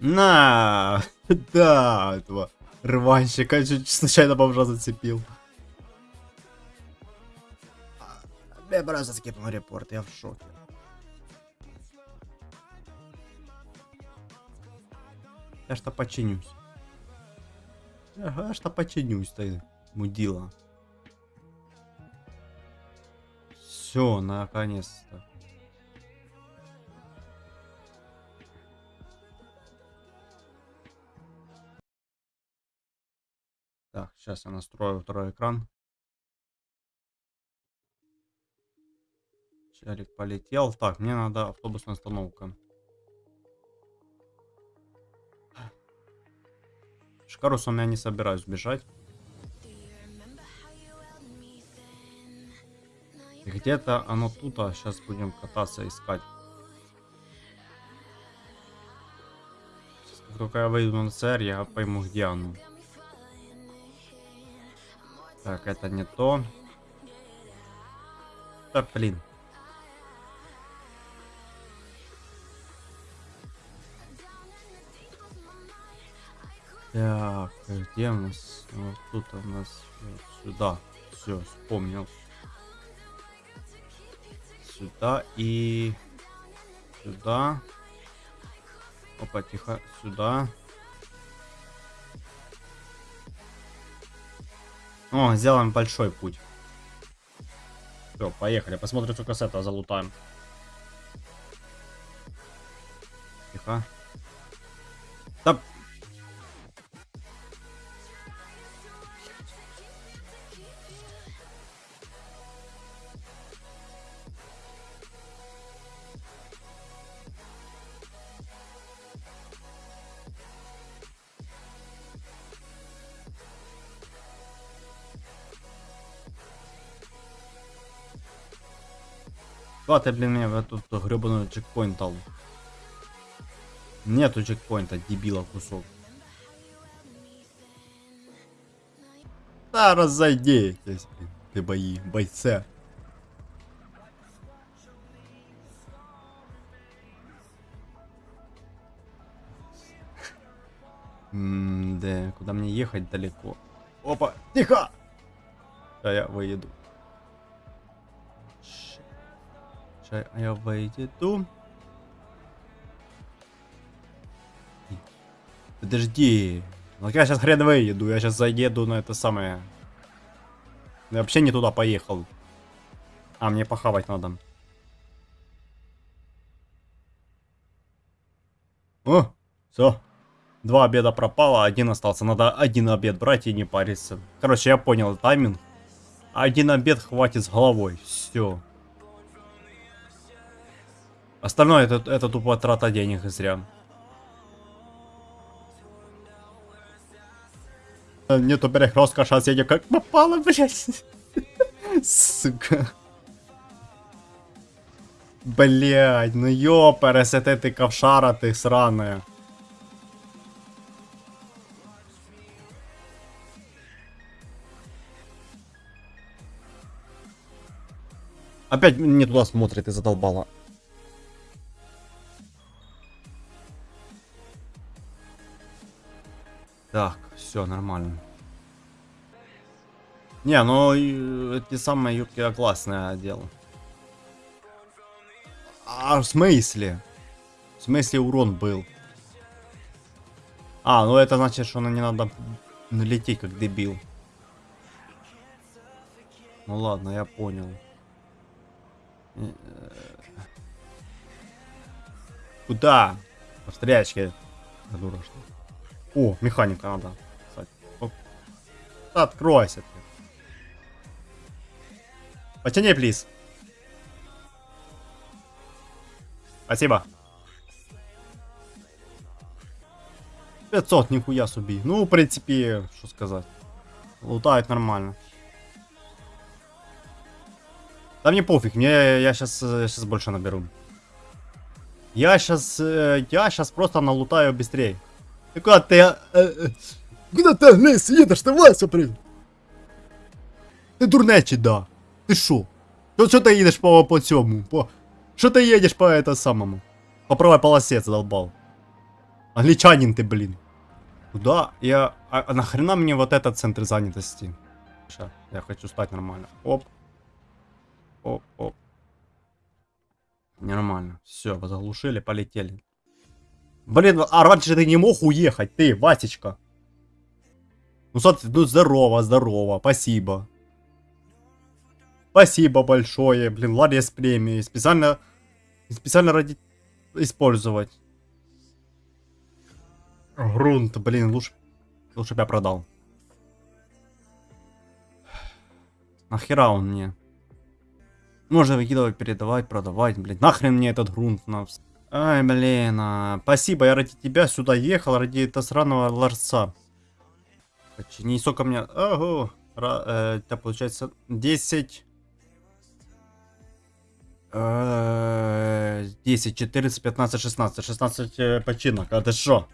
На! Да, этого рванщика чуть случайно бомжа зацепил. Я просто скипнул репорт, я в шоке. Я что починюсь. Ага, что починюсь ты, мудила. Все, наконец-то. Так, сейчас я настрою второй экран. Челик полетел. Так, мне надо автобусная остановка. Шкарусом я не собираюсь бежать. Где-то оно тут, а сейчас будем кататься искать. Сейчас, как только я выйду на ЦР, я пойму, где оно. Так, это не то. Да, блин. Так, где у нас? Вот тут у нас вот сюда. Все, вспомнил. Сюда и сюда. Опа, тихо, сюда. О, сделаем большой путь. Все, поехали. Посмотрим, сколько с этого залутаем. Тихо. Хватит, блин, мне в эту гребаную чекпоинт дал. Нету чекпоинта, дебила кусок. Да, разойдитесь, блин, ты бои, бойце. М да, куда мне ехать далеко? Опа, тихо! Да, я выеду. Сейчас я выйду. Подожди. Ну я сейчас хрен выеду, я сейчас заеду на это самое. Я вообще не туда поехал. А, мне похавать надо. О, все. Два обеда пропало, один остался. Надо один обед брать и не париться. Короче, я понял тайминг. Один обед хватит с головой. Все. Остальное это, это тупо трата денег и зря. Нету перекрестка, сейчас едем как попало, блядь. Сука. Блядь, ну ёперес, это ты ковшара ты сраная. Опять не туда смотрит и задолбала. Так, все нормально. Не, ну эти самые юбки я классное дело. А в смысле? В смысле урон был? А, ну это значит, что не надо налететь как дебил. Ну ладно, я понял. Э, куда? По встрячке. Дура что о, механика надо. Кстати. Откройся. Потяни, плиз. Спасибо. 500, нихуя суби. Ну, в принципе, что сказать. Лутает нормально. Да мне пофиг, мне я сейчас, сейчас больше наберу. Я сейчас, э, я сейчас просто налутаю быстрее. Куда ты... Э, э, куда ты, Лес, едешь ты, Вася, блин? Ти дурнечі, да. Ти шо? Що, що ти їдеш по, по цьому? По... Що ти їдеш по это самому? По правой полосе задолбал. Англичанин ты, блин. Куда я... А, а нахрена мне вот этот центр занятости? Сейчас, я хочу стать нормально. Оп. Оп, оп. Нормально. Все, заглушили, полетели. Блин, а раньше ты не мог уехать, ты, Васечка. Ну, ну здорово, здорово, спасибо. Спасибо большое, блин, Лария с премией. Специально, специально ради использовать. Грунт, блин, лучше, лучше я продал. Нахера он мне? Можно выкидывать, передавать, продавать, блин. Нахрен мне этот грунт на... Ай, блин, а... спасибо, я ради тебя сюда ехал, ради этого сраного ларца. Почини, сколько мне... Ого, Ра... э, это получается 10... Э, 10, 14, 15, 16. 16 э, починок. А ты шо?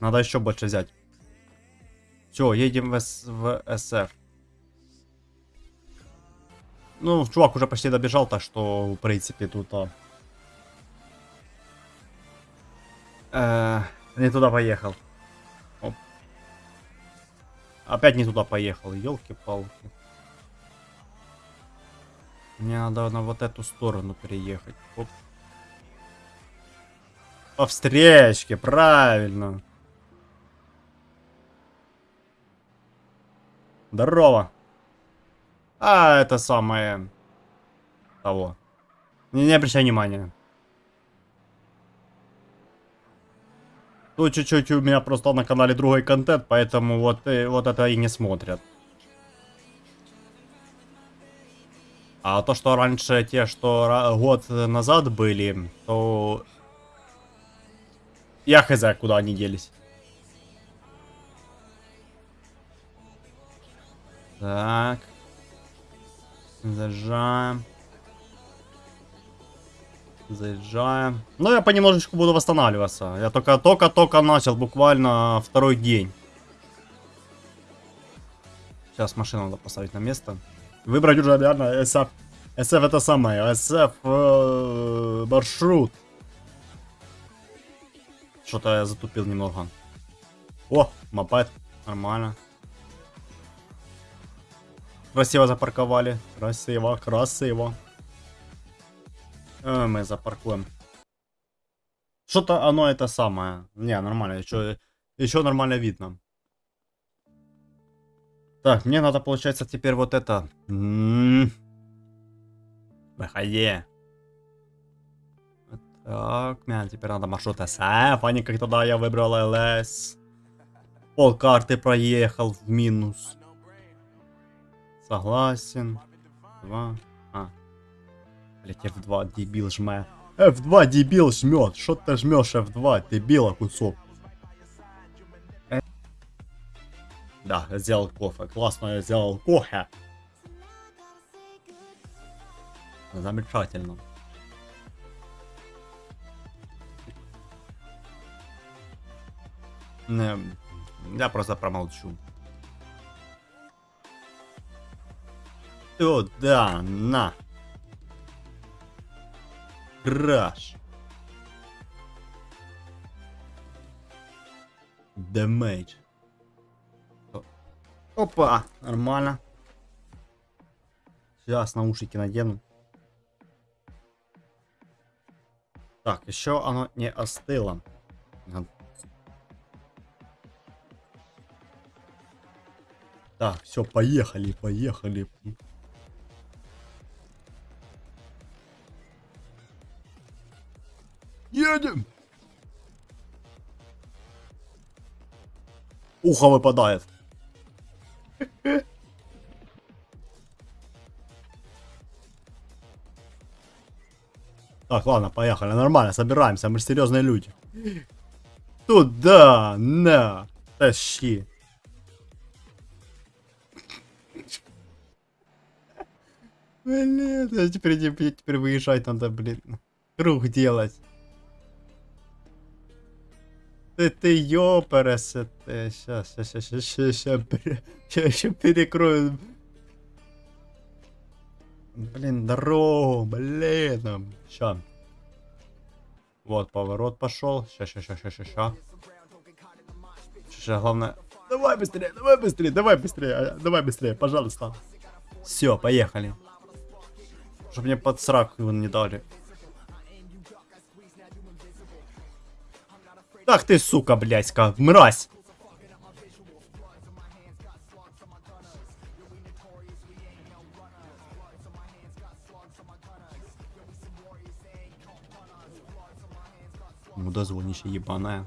Надо еще больше взять. Все, едем в, С- в СФ. Ну, чувак уже почти добежал, так что, в принципе, тут... А... Э, не туда поехал. Оп. Опять не туда поехал, елки-палки. Мне надо на вот эту сторону переехать. Оп. По встречке, правильно. Здорово. А, это самое... Того. Не, не обращай внимания. Тут чуть-чуть у меня просто на канале другой контент, поэтому вот, э, вот это и не смотрят. А то, что раньше те, что год назад были, то... Я хз, куда они делись. Так. Заезжаем. Заезжаем. Ну, я понемножечку буду восстанавливаться. Я только, только, только начал, буквально второй день. Сейчас машину надо поставить на место. Выбрать уже реально SF. SF это самое. SF э, маршрут. Что-то я затупил немного. О, мопед. Нормально. Красиво запарковали. Красиво, красиво. Э, мы запаркуем. Что-то оно это самое. Не, нормально. Еще, еще нормально видно. Так, мне надо, получается, теперь вот это. М. Выходи. Так, мне теперь надо маршрут SF, а не как тогда я выбрал ЛС. Пол карты проехал в минус. Согласен. Два. Блять, F2 дебил жме. F2 дебил жмет. Что ты жмешь F2, дебила кусок? Э. Да, сделал кофе. Классно я сделал кофе. Замечательно. Не, я просто промолчу. Туда, на. Краш. Демейдж. Опа, нормально. Сейчас наушники надену. Так, еще оно не остыло. Так, все, поехали, поехали. Едем! Ухо выпадает. Так, ладно, поехали. Нормально, собираемся. Мы серьезные люди. Туда, на, тащи. Блин, теперь, теперь выезжать надо, блин. Круг делать. Ты, ты ёпересе, ты. Сейчас, сейчас, сейчас, сейчас, сейчас, сейчас перекрою Блин, дорогу, блин. Ща. Вот, поворот пошел. Ща, ща, ща, ща, ща, ща. Главное... Давай быстрее, давай быстрее, давай быстрее, а, давай быстрее, пожалуйста. Все, поехали. Чтобы мне под сраку его не дали. Ах ты, сука, блядька, мразь. Мудозвонище ебаная.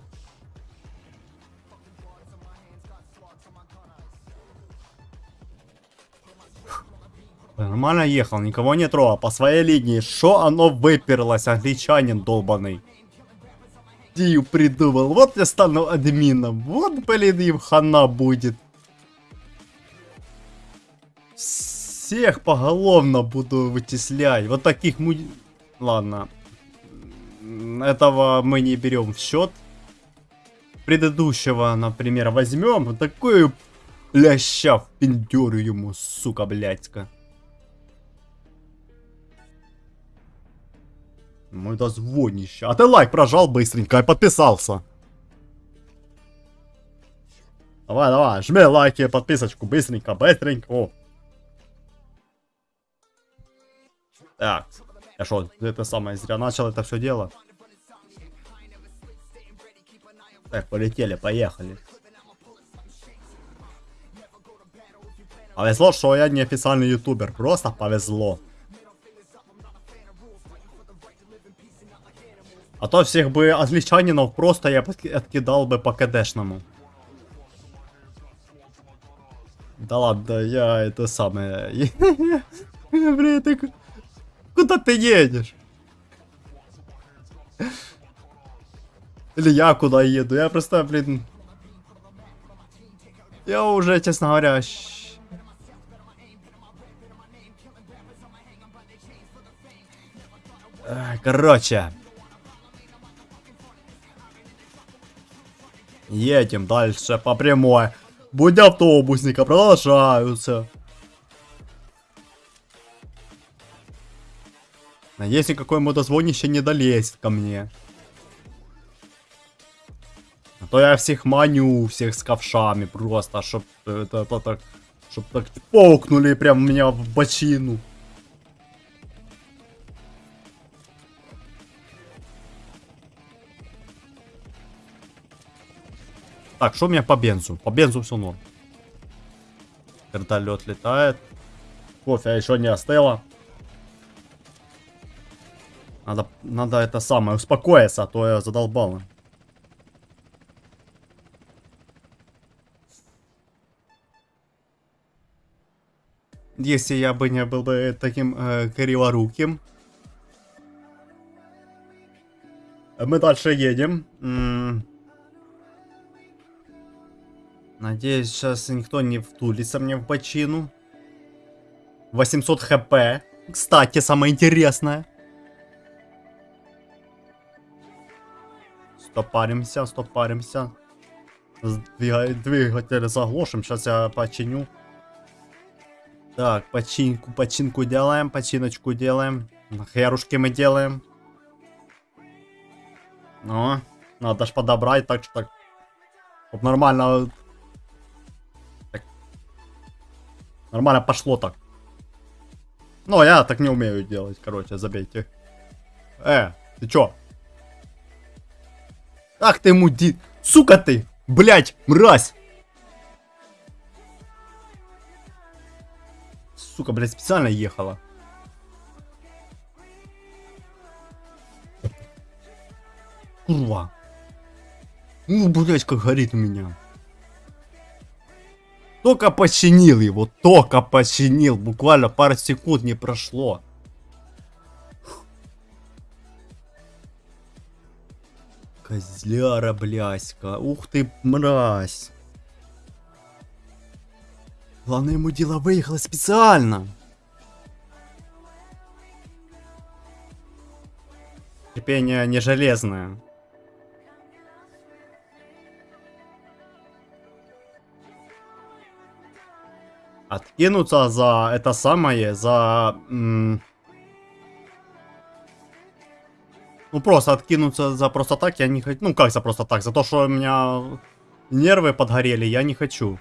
Нормально ехал, никого не трогал. По своей линии. Что оно выперлось, англичанин долбаный? Дию придумал. Вот я стану админом. Вот, блин, им хана будет. Всех поголовно буду вычислять. Вот таких му... Ладно. Этого мы не берем в счет. Предыдущего, например, возьмем. Такую ляща в пиндюрю ему, сука, блядька. Мой дозвонище. А ты лайк прожал быстренько и подписался. Давай, давай, жми лайки, подписочку быстренько, быстренько. О. Так, я что, это самое зря начал это все дело? Так, полетели, поехали. Повезло, что я не официальный ютубер, просто повезло. А то всех бы англичанинов просто я откидал бы по КДшному. Да ладно, я это самое... Блин, ты... Куда ты едешь? Или я куда еду? Я просто, блин... Я уже, честно говоря... Короче, Едем дальше по прямой. Будь автобусника продолжаются. А если какой мудозвонище не долезет ко мне. А то я всех маню, всех с ковшами просто, чтоб это, это так, чтоб так полкнули прям меня в бочину. Так, что у меня по бензу? По бензу все норм. Вертолет летает. Кофе еще не остыло. Надо, надо это самое, успокоиться, а то я задолбал. Если я бы не был бы таким э, криворуким. Мы дальше едем. М -м Надеюсь, сейчас никто не втулится мне в бочину. 800 хп. Кстати, самое интересное. Стопаримся, стопаримся. Двигатель заглушим. Сейчас я починю. Так, починку, починку делаем, починочку делаем. Херушки мы делаем. Ну, надо ж подобрать так, что так. Чтоб нормально Нормально пошло так. Ну, я так не умею делать, короче, забейте. Э, ты чё? Ах ты муди... Сука ты! Блять, мразь! Сука, блядь, специально ехала. Курва. Ну, блядь, как горит у меня. Только починил его, только починил. Буквально пару секунд не прошло. Козляра, бляська. Ух ты, мразь. Главное, ему дело выехало специально. Терпение не железное. Откинуться за это самое, за... Ну, просто откинуться за просто так я не хочу. Ну, как за просто так? За то, что у меня нервы подгорели, я не хочу.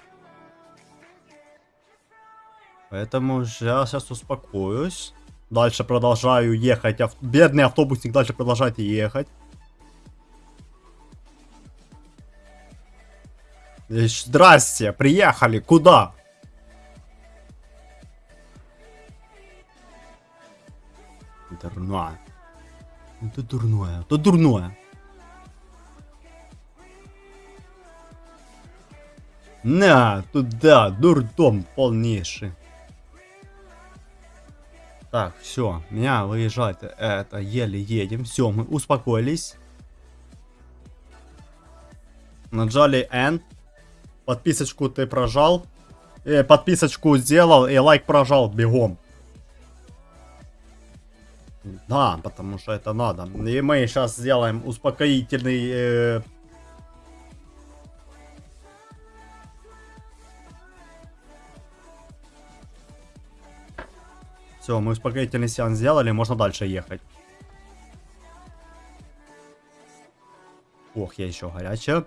Поэтому я сейчас успокоюсь. Дальше продолжаю ехать. Ав- Бедный автобусник дальше продолжает ехать. Щ- Здрасте, приехали, куда? Дурное. Это дурное, это дурное. На, туда, дурдом полнейший. Так, все, меня выезжать это еле едем. Все, мы успокоились. Нажали N. Подписочку ты прожал. Э, подписочку сделал и лайк прожал бегом. Да, потому что это надо. И мы сейчас сделаем успокоительный... э, Все, мы успокоительный сеанс сделали, можно дальше ехать. Ох, я еще горячая.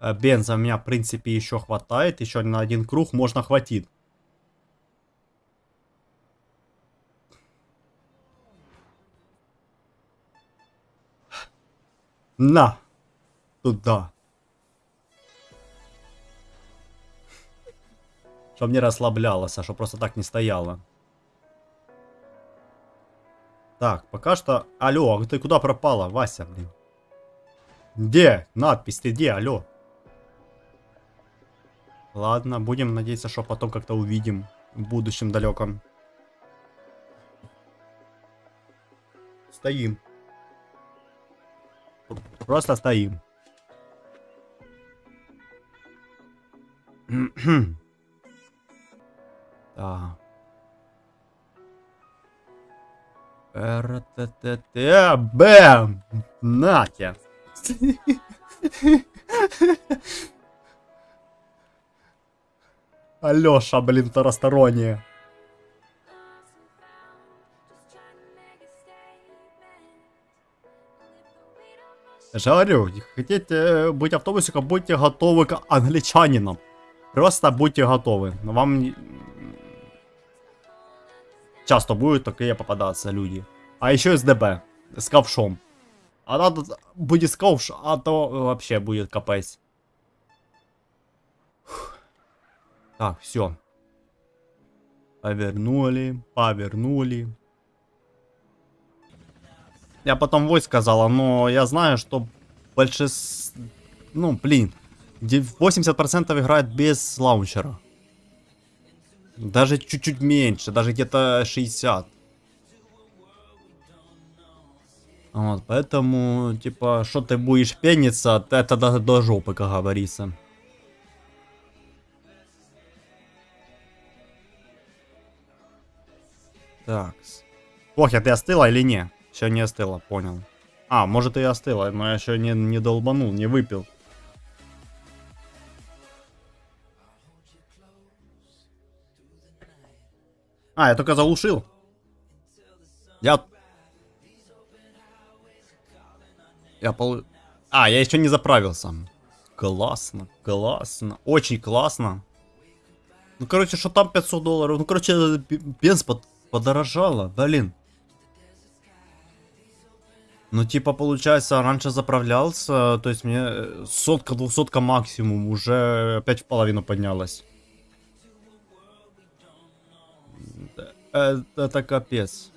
Э, Бенза у меня, в принципе, еще хватает. Еще на один круг можно хватит. На! Туда. Чтоб не расслаблялась, а чтоб просто так не стояла. Так, пока что... Алло, а ты куда пропала, Вася, блин? Где? Надпись, ты где? Алло. Ладно, будем надеяться, что потом как-то увидим в будущем далеком. Стоим. Просто стоим. Так. РТТТ, бэм! Нате! Алёша, блин, второсторонняя. Говорю, хотите быть автобусиком, будьте готовы к англичанинам. Просто будьте готовы. Вам не- часто будут такие попадаться люди. А еще СДБ с ковшом. А надо будет ковш, а то вообще будет капец. Так, все. Повернули, повернули. Я потом вой сказала, но я знаю, что большинство... Ну, блин. де- 80% играет без лаунчера. Даже чуть-чуть меньше, даже где-то 60. Вот, поэтому, типа, что ты будешь пениться, это до, до жопы, как говорится. Так. Ох, ты остыла или не? Еще не остыла, понял. А, может и остыла, но я еще не, не долбанул, не выпил. А, я только заглушил. Я... Я пол... А, я еще не заправился. Классно, классно, очень классно. Ну, короче, что там 500 долларов? Ну, короче, бенз под- подорожало, блин. Ну, типа, получается, раньше заправлялся, то есть мне э, сотка, двухсотка максимум, уже опять в половину поднялась. Это, это капец.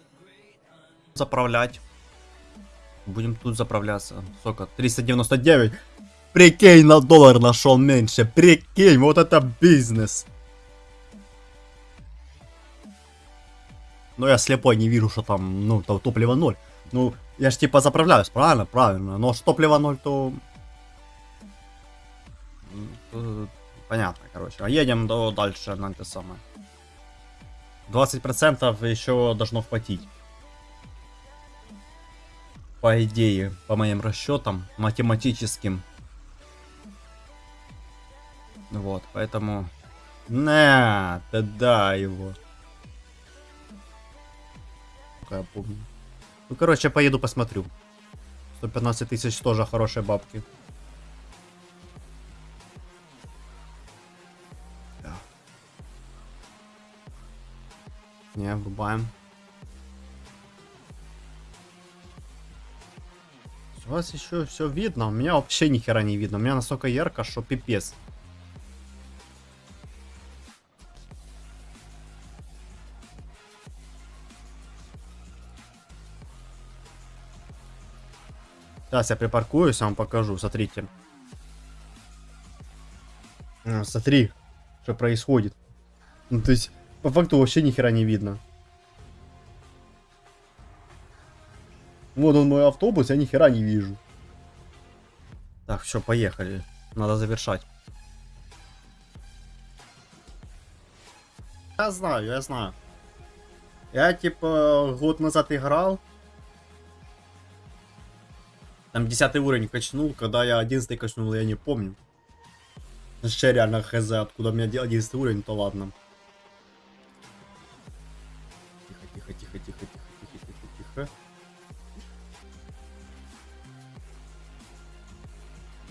Заправлять. Будем тут заправляться. Сколько? 399. Прикинь, на доллар нашел меньше. Прикинь, вот это бизнес. Но я слепой, не вижу, что там, ну, то, топливо ноль. Ну, я ж типа заправляюсь, правильно? Правильно. Но топливо ноль, то... М, то Понятно, короче. А едем до дальше на это самое. 20% еще должно хватить. По идее, по моим расчетам, математическим. Вот, поэтому На, тогда его. Я помню. Ну, короче, поеду посмотрю. 115 тысяч тоже хорошие бабки. Не, врубаем. У вас еще все видно, у меня вообще ни хера не видно. У меня настолько ярко, что пипец. Сейчас я припаркуюсь, вам покажу, смотрите. А, Смотри, что происходит. Ну, то есть, по факту вообще ни хера не видно. Вот он мой автобус, я ни хера не вижу. Так, все, поехали. Надо завершать. Я знаю, я знаю. Я типа год назад играл. Там 10 уровень качнул, когда я 11 качнул, я не помню. Вообще реально хз, откуда у меня 11 уровень, то ладно. Тихо, тихо, тихо, тихо, тихо, тихо, тихо, тихо.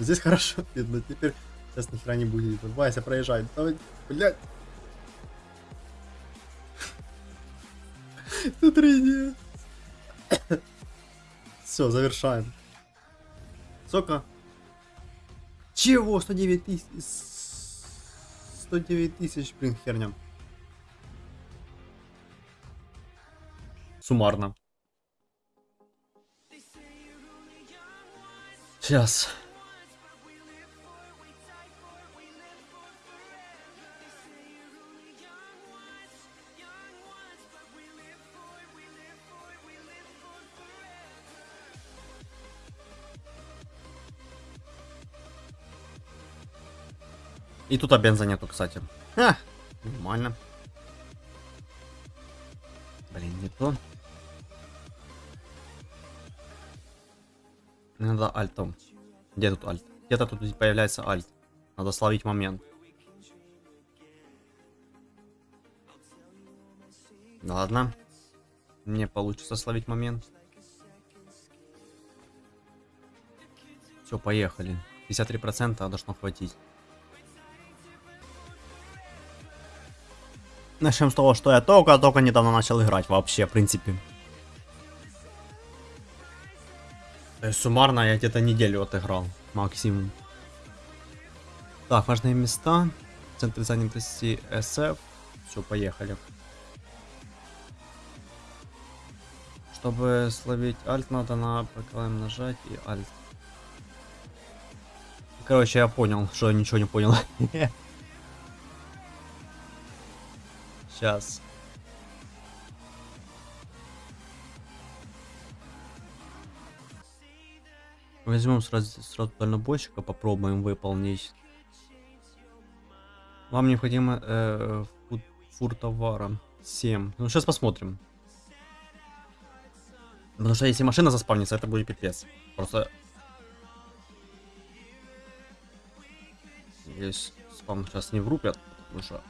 Здесь хорошо видно, теперь сейчас ни хера не будет. Вася проезжает. Давай, блядь. Тут. Все, завершаем. Сколько? Чего? 109 тысяч. 109 тысяч, блин, херня. Суммарно. Сейчас. И тут бенза нету, кстати. А, нормально. Блин, не то. Надо альтом. Где тут альт? Где-то тут появляется альт. Надо словить момент. Ладно. Мне получится словить момент. Все, поехали. 53% должно хватить. Начнем с того, что я только-только недавно начал играть вообще, в принципе. То есть суммарно я где-то неделю отыграл, максимум. Так, важные места. Центр занятости SF. Все, поехали. Чтобы словить альт, надо на ПКМ нажать и альт. Короче, я понял, что я ничего не понял. Сейчас. Возьмем сразу, сразу дальнобойщика, попробуем выполнить. Вам необходимо э, фур, товара 7. Ну, сейчас посмотрим. Потому что если машина заспавнится, это будет пипец. Просто... Здесь спам сейчас не врубят, потому что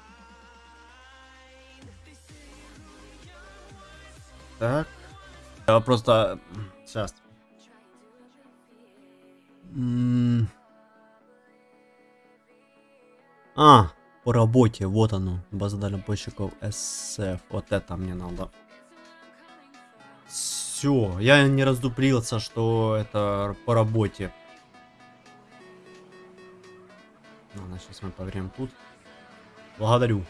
Так. Я просто... Сейчас. А, по работе, вот оно. База дальнобойщиков SF. Вот это мне надо. Все, я не раздуплился, что это по работе. Ладно, сейчас мы поверим тут. Благодарю.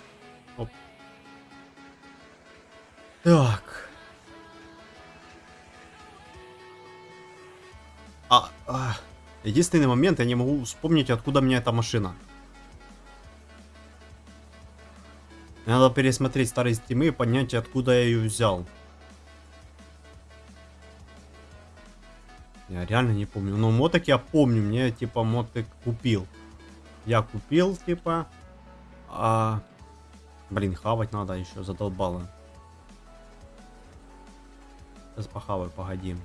Оп. Так. А, а, единственный момент, я не могу вспомнить, откуда у меня эта машина. Надо пересмотреть старые стримы и понять, откуда я ее взял. Я реально не помню. Но моток я помню, мне типа моток купил. Я купил, типа. А... Блин, хавать надо еще, задолбало. Сейчас похаваю, погоди.